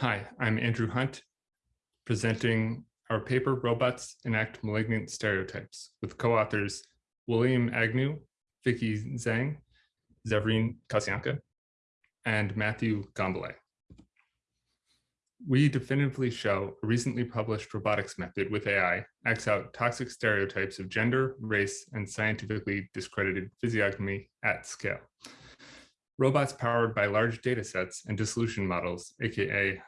Hi, I'm Andrew Hundt, presenting our paper, Robots Enact Malignant Stereotypes, with co-authors William Agnew, Vicky Zhang, Severin Kacianka, and Matthew Gombolay. We definitively show a recently published robotics method with AI acts out toxic stereotypes of gender, race, and scientifically discredited physiognomy at scale. Robots powered by large data sets and dissolution models, aka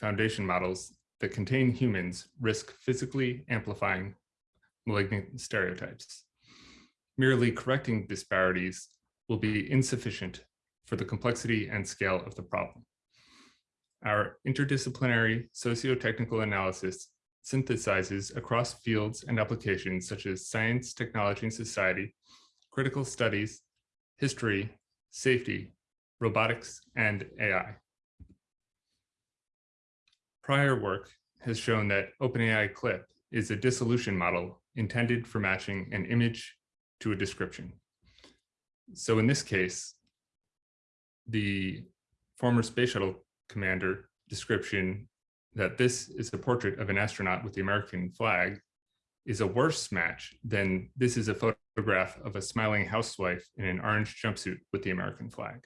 foundation models that contain humans risk physically amplifying malignant stereotypes. Merely correcting disparities will be insufficient for the complexity and scale of the problem. Our interdisciplinary socio-technical analysis synthesizes across fields and applications such as science, technology, and society, critical studies, history, safety, robotics, and AI. Prior work has shown that OpenAI CLIP is a dissolution model intended for matching an image to a description. So in this case, the former space shuttle commander description that this is a portrait of an astronaut with the American flag is a worse match than this is a photograph of a smiling housewife in an orange jumpsuit with the American flag.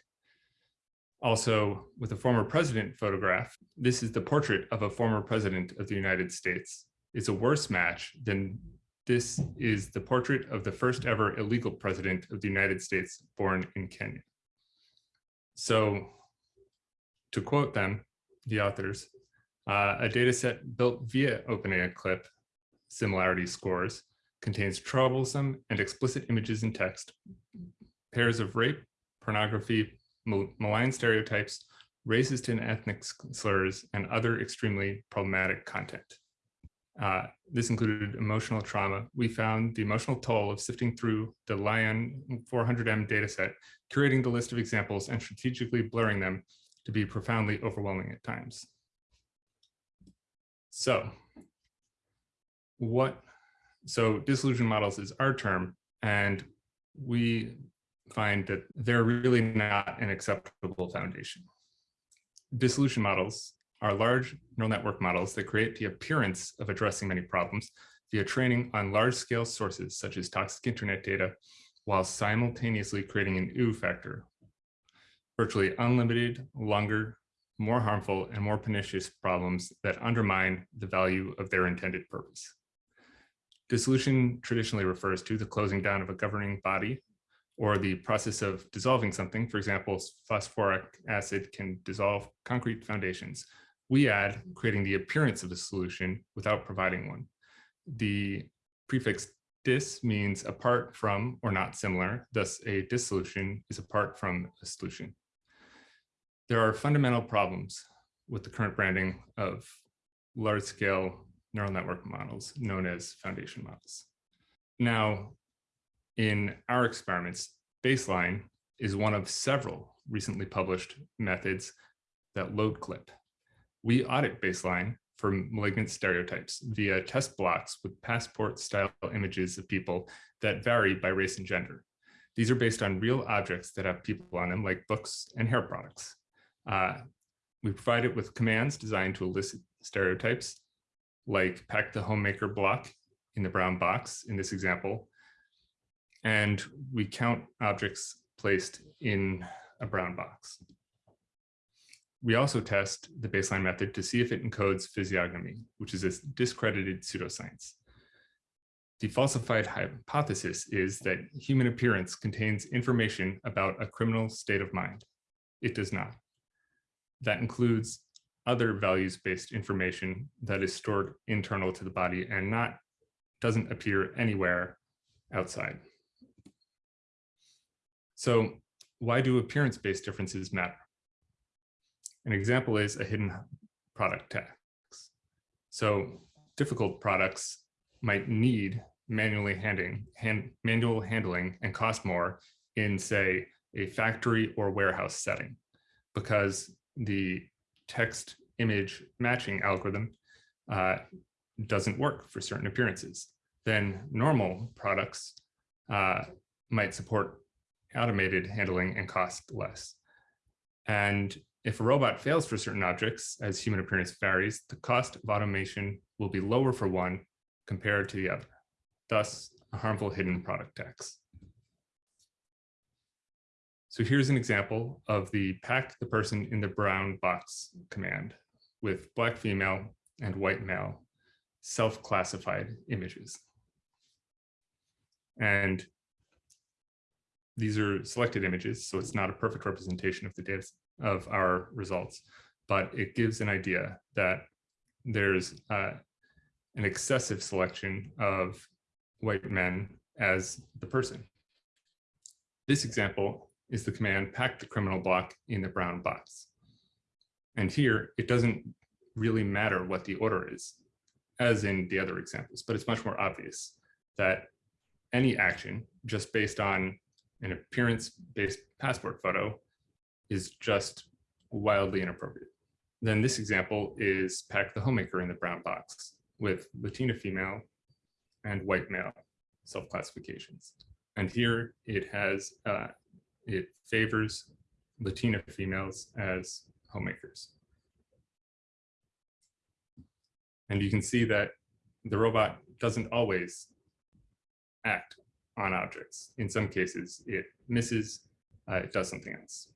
Also, with a former president photograph, this is the portrait of a former president of the United States. It's a worse match than this is the portrait of the first ever illegal president of the United States born in Kenya. So to quote them, the authors, uh, a data set built via OpenAI CLIP similarity scores contains troublesome and explicit images and text, pairs of rape, pornography, malign stereotypes, racist and ethnic slurs, and other extremely problematic content. Uh, this included emotional trauma. We found the emotional toll of sifting through the LAION 400M dataset, curating the list of examples and strategically blurring them to be profoundly overwhelming at times. So what, so dissolution models is our term, and we find that they're really not an acceptable foundation. Dissolution models are large neural network models that create the appearance of addressing many problems via training on large-scale sources such as toxic internet data, while simultaneously creating an ooh factor, virtually unlimited, longer, more harmful, and more pernicious problems that undermine the value of their intended purpose. Dissolution traditionally refers to the closing down of a governing body or the process of dissolving something. For example, phosphoric acid can dissolve concrete foundations. We add creating the appearance of a solution without providing one. The prefix dis means apart from or not similar, thus a dissolution is apart from a solution. There are fundamental problems with the current branding of large-scale neural network models known as foundation models. Now, in our experiments, baseline is one of several recently published methods that load clip. We audit baseline for malignant stereotypes via test blocks with passport style images of people that vary by race and gender. These are based on real objects that have people on them like books and hair products. Uh, we provide it with commands designed to elicit stereotypes like pack the homemaker block in the brown box in this example, and we count objects placed in a brown box. We also test the baseline method to see if it encodes physiognomy, which is a discredited pseudoscience. The falsified hypothesis is that human appearance contains information about a criminal state of mind. It does not. That includes other values-based information that is stored internal to the body and not doesn't appear anywhere outside. So why do appearance-based differences matter? An example is a hidden product tax. So difficult products might need manually handling, hand, manual handling and cost more in, say, a factory or warehouse setting, because the text image matching algorithm uh, doesn't work for certain appearances. Then normal products uh, might support automated handling and cost less. And if a robot fails for certain objects, as human appearance varies, the cost of automation will be lower for one compared to the other, thus a harmful hidden product tax. So here's an example of the pack the person in the brown box command with black female and white male self-classified images. And these are selected images, so it's not a perfect representation of the data of our results, but it gives an idea that there's uh, an excessive selection of white men as the person. This example is the command pack the criminal block in the brown box. And here, it doesn't really matter what the order is, as in the other examples, but it's much more obvious that any action just based on an appearance-based passport photo is just wildly inappropriate. Then this example is pack the homemaker in the brown box with Latina female and white male self-classifications. And here it has, uh, it favors Latina females as homemakers. And you can see that the robot doesn't always act on objects. In some cases, it misses, uh, it does something else.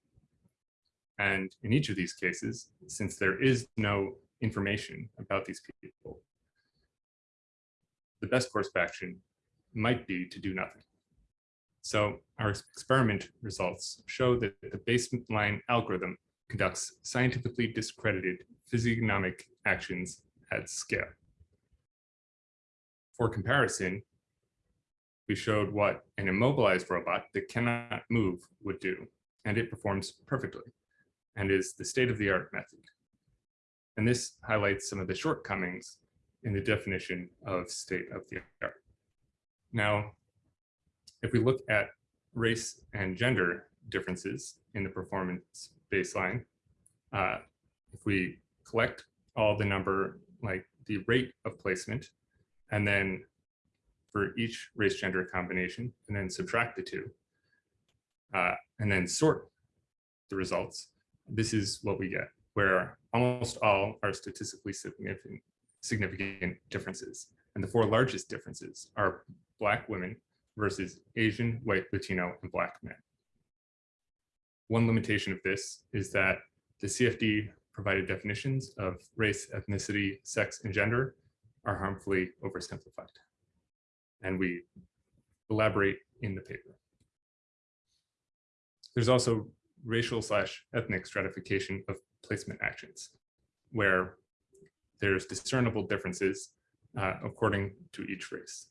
And in each of these cases, since there is no information about these people, the best course of action might be to do nothing. So our experiment results show that the baseline algorithm conducts scientifically discredited physiognomic actions at scale. For comparison, we showed what an immobilized robot that cannot move would do, and it performs perfectly and is the state-of-the-art method. And this highlights some of the shortcomings in the definition of state-of-the-art. Now, if we look at race and gender differences in the performance baseline, uh, if we collect all the number, like the rate of placement, and then for each race gender combination and then subtract the two uh, and then sort the results, this is what we get, where almost all are statistically significant, significant differences. And the four largest differences are Black women versus Asian, white, Latino, and Black men. One limitation of this is that the CFD provided definitions of race, ethnicity, sex, and gender are harmfully oversimplified and we elaborate in the paper. There's also racial slash ethnic stratification of placement actions, where there's discernible differences uh, according to each race.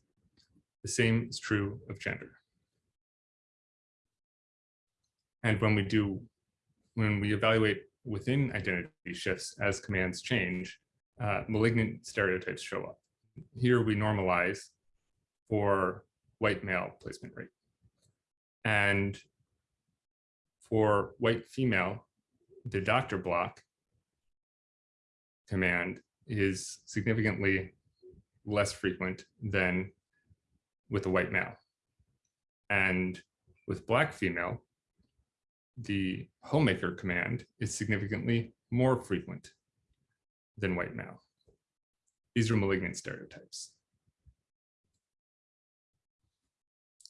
The same is true of gender. And when we do, when we evaluate within identity shifts as commands change, uh, malignant stereotypes show up. Here we normalize for white male placement rate. And for white female, the doctor block command is significantly less frequent than with a white male. And with black female, the homemaker command is significantly more frequent than white male. These are malignant stereotypes.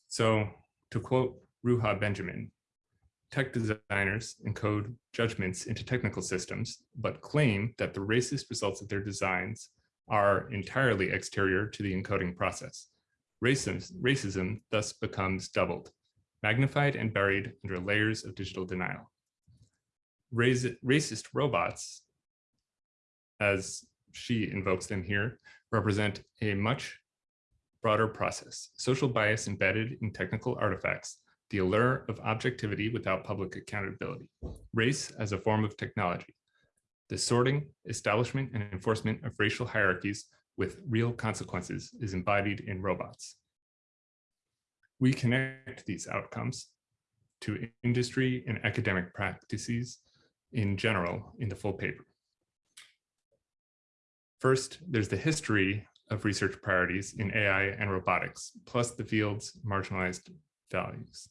So to quote Ruha Benjamin, tech designers encode judgments into technical systems, but claim that the racist results of their designs are entirely exterior to the encoding process. Racism, racism thus becomes doubled, magnified and buried under layers of digital denial. racist robots, as she invokes them here, represent a much broader process, social bias embedded in technical artifacts, the allure of objectivity without public accountability, race as a form of technology, the sorting, establishment, and enforcement of racial hierarchies with real consequences is embodied in robots. We connect these outcomes to industry and academic practices in general in the full paper. First, there's the history of research priorities in AI and robotics, plus the field's marginalized values.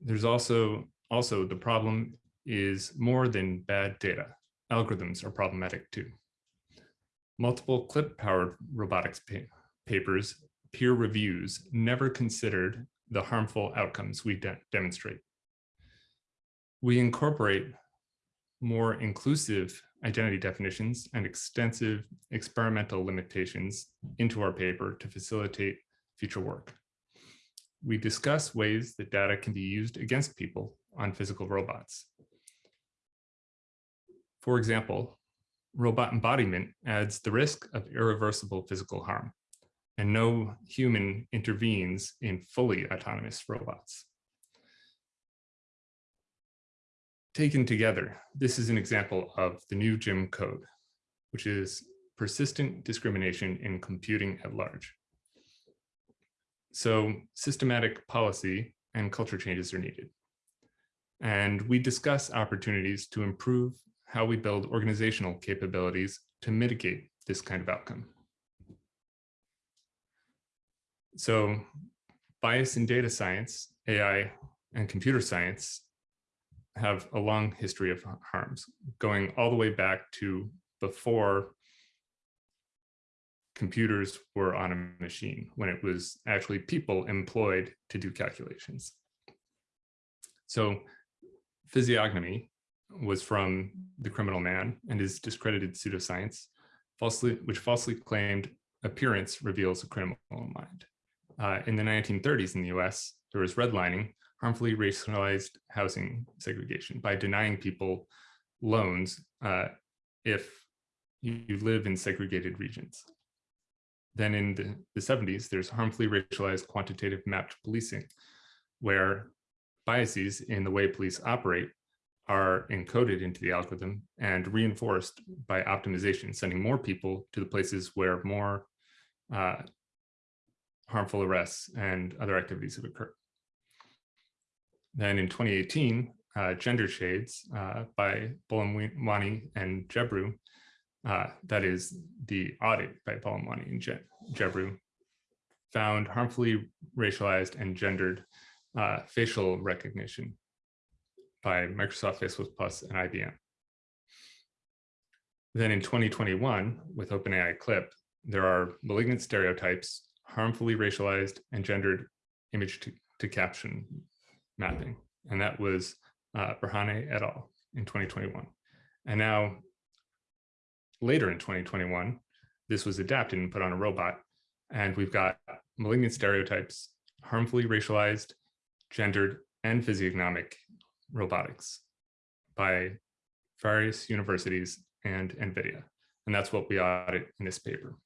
There's also, also the problem is more than bad data. Algorithms are problematic too. Multiple clip-powered robotics pa papers, peer reviews, never considered the harmful outcomes we de demonstrate. We incorporate more inclusive identity definitions and extensive experimental limitations into our paper to facilitate future work. We discuss ways that data can be used against people on physical robots. For example, robot embodiment adds the risk of irreversible physical harm, and no human intervenes in fully autonomous robots. Taken together, this is an example of the new Jim code, which is persistent discrimination in computing at large. So systematic policy and culture changes are needed. And we discuss opportunities to improve how we build organizational capabilities to mitigate this kind of outcome. So bias in data science, AI, and computer science have a long history of harms, going all the way back to before computers were on a machine, when it was actually people employed to do calculations. So physiognomy was from the criminal man and his discredited pseudoscience, falsely, which falsely claimed appearance reveals a criminal mind. Uh, in the 1930s in the US, there was redlining, harmfully racialized housing segregation by denying people loans uh, if you live in segregated regions. Then in the, the 70s, there's harmfully racialized quantitative mapped policing, where biases in the way police operate are encoded into the algorithm and reinforced by optimization, sending more people to the places where more uh, harmful arrests and other activities have occurred. Then in 2018, uh, Gender Shades uh, by Buolamwini and Gebru, uh, that is the audit by Buolamwini and Je Gebru, found harmfully racialized and gendered uh, facial recognition by Microsoft Facebook Plus and IBM. Then in 2021, with OpenAI Clip, there are malignant stereotypes, harmfully racialized and gendered image to, to caption mapping. And that was uh, et al. in 2021. And now, later in 2021, this was adapted and put on a robot. And we've got malignant stereotypes, harmfully racialized, gendered, and physiognomic robotics by various universities and NVIDIA. And that's what we audit in this paper.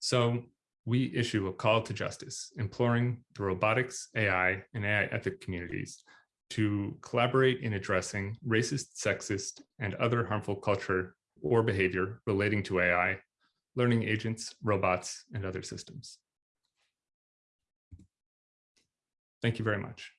So we issue a call to justice, imploring the robotics, AI, and AI ethic communities to collaborate in addressing racist, sexist, and other harmful culture or behavior relating to AI, learning agents, robots, and other systems. Thank you very much.